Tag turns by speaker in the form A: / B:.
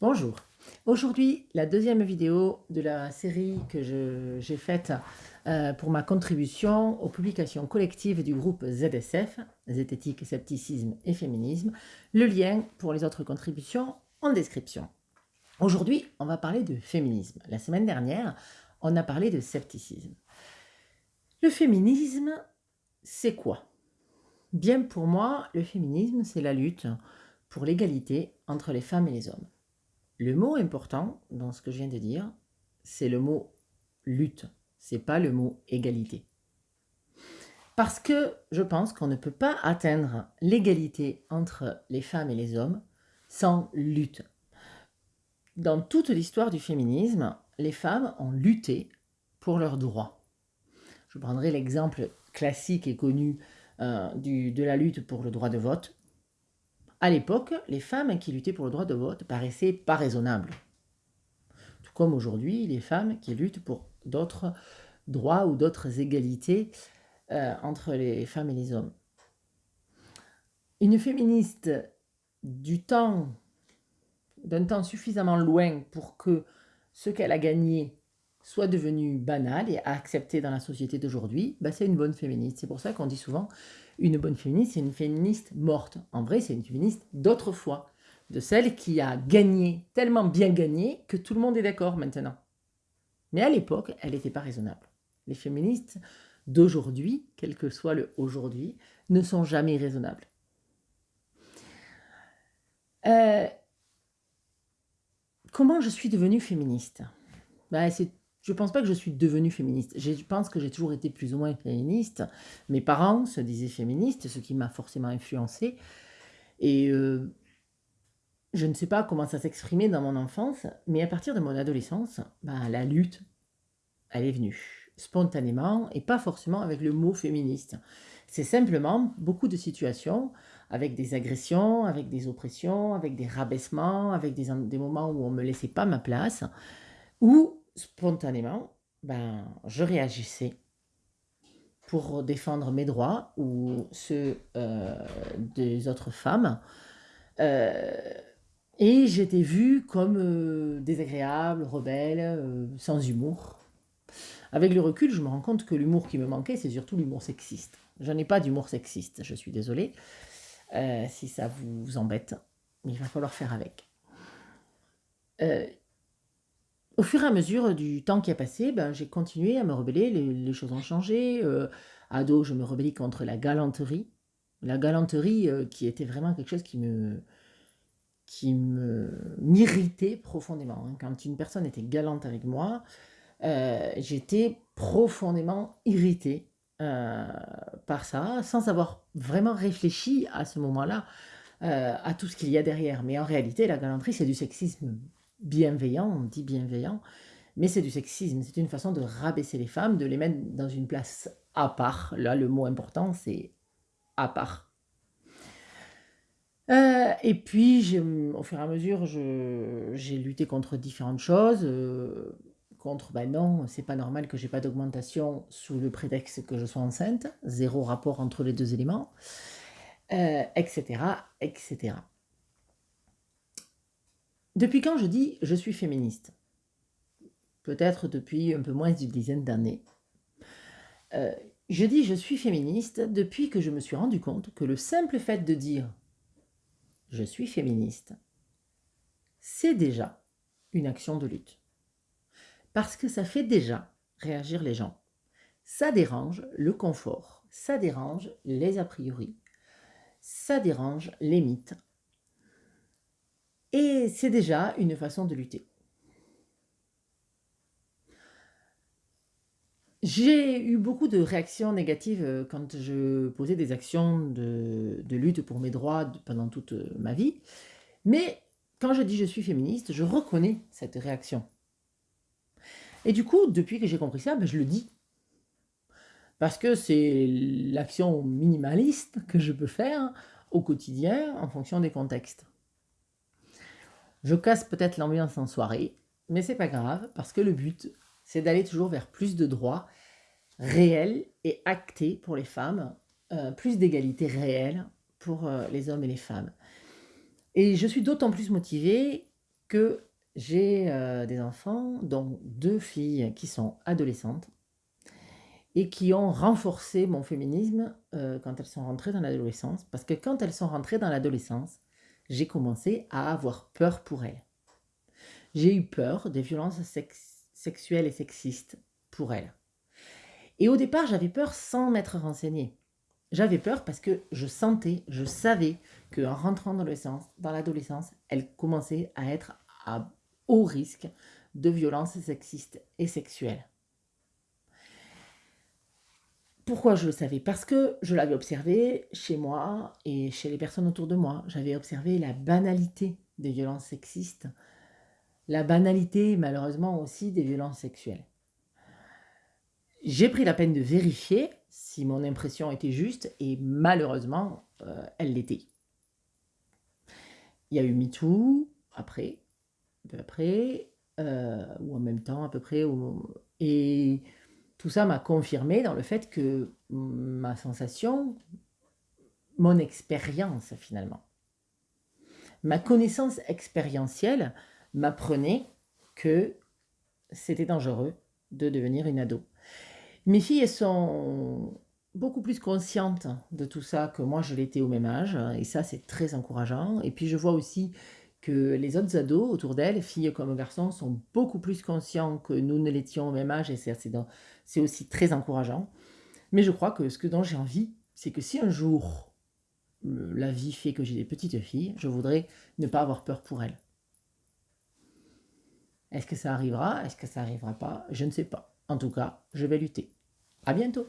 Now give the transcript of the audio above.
A: Bonjour. Aujourd'hui, la deuxième vidéo de la série que j'ai faite euh, pour ma contribution aux publications collectives du groupe ZSF, Zététique, Scepticisme et Féminisme. Le lien pour les autres contributions en description. Aujourd'hui, on va parler de féminisme. La semaine dernière, on a parlé de scepticisme. Le féminisme, c'est quoi? Bien pour moi, le féminisme, c'est la lutte pour l'égalité entre les femmes et les hommes. Le mot important dans ce que je viens de dire, c'est le mot lutte, c'est pas le mot égalité. Parce que je pense qu'on ne peut pas atteindre l'égalité entre les femmes et les hommes sans lutte. Dans toute l'histoire du féminisme, les femmes ont lutté pour leurs droits. Je prendrai l'exemple classique et connu euh, de la lutte pour le droit de vote. À l'époque, les femmes qui luttaient pour le droit de vote paraissaient pas raisonnables. Tout comme aujourd'hui, les femmes qui luttent pour d'autres droits ou d'autres égalités euh, entre les femmes et les hommes. Une féministe du temps, d'un temps suffisamment loin pour que ce qu'elle a gagné soit devenu banal et accepté dans la société d'aujourd'hui, bah c'est une bonne féministe. C'est pour ça qu'on dit souvent une bonne féministe, c'est une féministe morte. En vrai, c'est une féministe d'autrefois, de celle qui a gagné, tellement bien gagné, que tout le monde est d'accord maintenant. Mais à l'époque, elle n'était pas raisonnable. Les féministes d'aujourd'hui, quel que soit le aujourd'hui, ne sont jamais raisonnables. Euh, comment je suis devenue féministe? Ben, C'est je ne pense pas que je suis devenue féministe. Je pense que j'ai toujours été plus ou moins féministe. Mes parents se disaient féministes, ce qui m'a forcément influencée. Et euh, je ne sais pas comment ça s'exprimait dans mon enfance, mais à partir de mon adolescence, bah, la lutte, elle est venue spontanément et pas forcément avec le mot féministe. C'est simplement beaucoup de situations avec des agressions, avec des oppressions, avec des rabaissements, avec des, des moments où on ne me laissait pas ma place, où spontanément, ben, je réagissais pour défendre mes droits ou ceux euh, des autres femmes. Euh, et j'étais vue comme euh, désagréable, rebelle, sans humour. Avec le recul, je me rends compte que l'humour qui me manquait, c'est surtout l'humour sexiste. Je n'ai pas d'humour sexiste, je suis désolée. si ça vous embête, il va falloir faire avec. Au fur et à mesure du temps qui a passé, ben, j'ai continué à me rebeller, les, choses ont changé. Euh, ado, je me rebellais contre la galanterie. La galanterie euh, qui était vraiment quelque chose qui me qui m'irritait profondément. Hein. Quand une personne était galante avec moi, euh, j'étais profondément irritée par ça, sans avoir vraiment réfléchi à ce moment-là à tout ce qu'il y a derrière. Mais en réalité, la galanterie, c'est du sexisme bienveillant, on dit bienveillant, mais c'est du sexisme, c'est une façon de rabaisser les femmes, de les mettre dans une place à part. Là, le mot important, c'est à part. Euh, et puis, au fur et à mesure, j'ai lutté contre différentes choses. Euh, contre, ben non, c'est pas normal que j'ai pas d'augmentation sous le prétexte que je sois enceinte. Zéro rapport entre les deux éléments, etc., euh, etc. Depuis quand je dis je suis féministe? Peut-être depuis un peu moins d'une dizaine d'années. Euh, je dis je suis féministe depuis que je me suis rendu compte que le simple fait de dire je suis féministe, c'est déjà une action de lutte. Parce que ça fait déjà réagir les gens. Ça dérange le confort, ça dérange les a priori, ça dérange les mythes, et c'est déjà une façon de lutter. J'ai eu beaucoup de réactions négatives euh, quand je posais des actions de, lutte pour mes droits pendant toute euh, ma vie. Mais quand je dis je suis féministe, je reconnais cette réaction. Et du coup, depuis que j'ai compris ça, ben, je le dis. Parce que c'est l'action minimaliste que je peux faire au quotidien en fonction des contextes. Je casse peut-être l'ambiance en soirée, mais c'est pas grave, parce que le but, c'est d'aller toujours vers plus de droits réels et actés pour les femmes, euh, plus d'égalité réelle pour euh, les hommes et les femmes. Et je suis d'autant plus motivée que j'ai euh, des enfants, dont deux filles qui sont adolescentes, et qui ont renforcé mon féminisme quand elles sont rentrées dans l'adolescence. Parce que quand elles sont rentrées dans l'adolescence, j'ai commencé à avoir peur pour elles. J'ai eu peur des violences sexuelles et sexistes pour elles. Et au départ, j'avais peur sans m'être renseignée. J'avais peur parce que je sentais, je savais qu'en rentrant dans l'adolescence, elles commençaient à être à haut risque de violences sexistes et sexuelles. Pourquoi je le savais? Parce que je l'avais observé chez moi et chez les personnes autour de moi. J'avais observé la banalité des violences sexistes, la banalité malheureusement aussi des violences sexuelles. J'ai pris la peine de vérifier si mon impression était juste et malheureusement, euh, elle l'était. Il y a eu MeToo après, un peu après, euh, ou en même temps à peu près, et tout ça m'a confirmé dans le fait que ma sensation, mon expérience finalement, ma connaissance expérientielle m'apprenait que c'était dangereux de devenir une ado. Mes filles sont beaucoup plus conscientes de tout ça que moi je l'étais au même âge, et ça c'est très encourageant. Et puis je vois aussi que les autres ados autour d'elles, filles comme garçons, sont beaucoup plus conscients que nous ne l'étions au même âge, et c'est aussi très encourageant. Mais je crois que ce que dont j'ai envie, c'est que si un jour la vie fait que j'ai des petites filles, je voudrais ne pas avoir peur pour elles. Est-ce que ça arrivera? Est-ce que ça arrivera pas? Je ne sais pas. En tout cas, je vais lutter. À bientôt